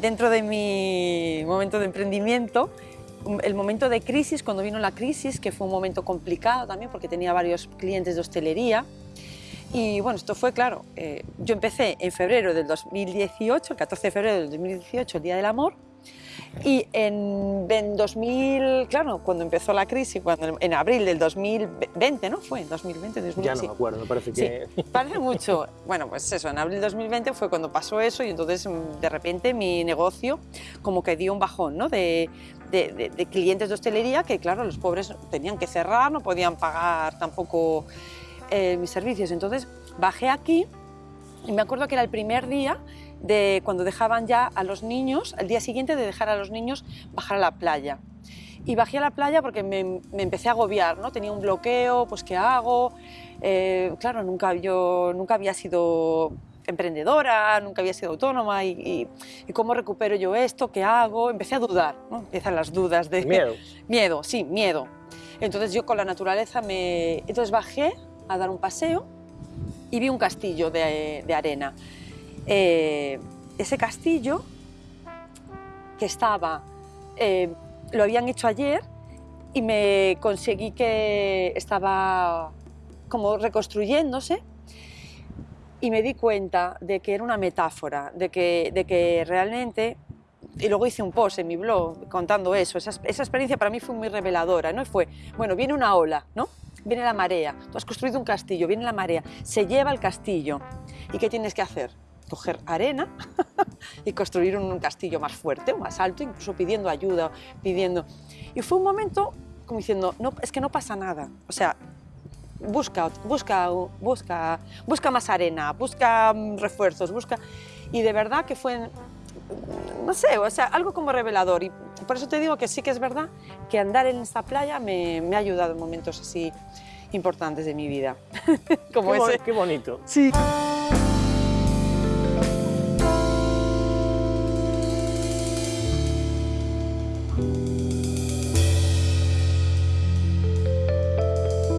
dentro de mi momento de emprendimiento, el momento de crisis, cuando vino la crisis, que fue un momento complicado también porque tenía varios clientes de hostelería, y bueno, esto fue claro, eh, yo empecé en febrero del 2018, el 14 de febrero del 2018, el Día del Amor, y en, en 2000, claro, cuando empezó la crisis, cuando, en abril del 2020, ¿no? Fue en 2020, 2020 Ya no me acuerdo, parece que... Sí, parece mucho. Bueno, pues eso, en abril del 2020 fue cuando pasó eso y entonces mm, de repente mi negocio como que dio un bajón, ¿no? De, de, de- de clientes de hostelería que, claro, los pobres tenían que cerrar, no podían pagar tampoco eh, mis servicios. Entonces bajé aquí y me acuerdo que era el primer día de cuando dejaban ya a los niños, el día siguiente de dejar a los niños bajar a la playa. Y bajé a la playa porque me, me empecé a agobiar, ¿no? Tenía un bloqueo, pues ¿qué hago? Eh, claro, nunca, yo nunca había sido emprendedora, nunca había sido autónoma y, y- y cómo recupero yo esto, qué hago, empecé a dudar, ¿no? empiezan las dudas de Miedo. Miedo, sí, miedo. Entonces yo con la naturaleza me... Entonces bajé a dar un paseo y vi un castillo de, arena. Eh, ese castillo que estaba, eh, lo habían hecho ayer y me conseguí que estaba como reconstruyéndose y me di cuenta de que era una metáfora, de que, de que realmente, y luego hice un post en mi blog contando eso, esa, experiencia para mí fue muy reveladora, ¿no? Fue, bueno, viene una ola, ¿no? Viene la marea, tú has construido un castillo, viene la marea, se lleva el castillo, ¿y qué tienes que hacer? Coger arena y construir un castillo más fuerte, más alto, incluso pidiendo ayuda, pidiendo... Y fue un momento como diciendo, no, es que no pasa nada, o sea, busca, busca, busca, busca más arena, busca mm, refuerzos, busca... Y de verdad que fue, no sé, o sea, algo como revelador. Y por eso te digo que sí que es verdad que andar en esta playa me, me ha ayudado en momentos así importantes de mi vida. como Qué, ese. qué bonito. Sí.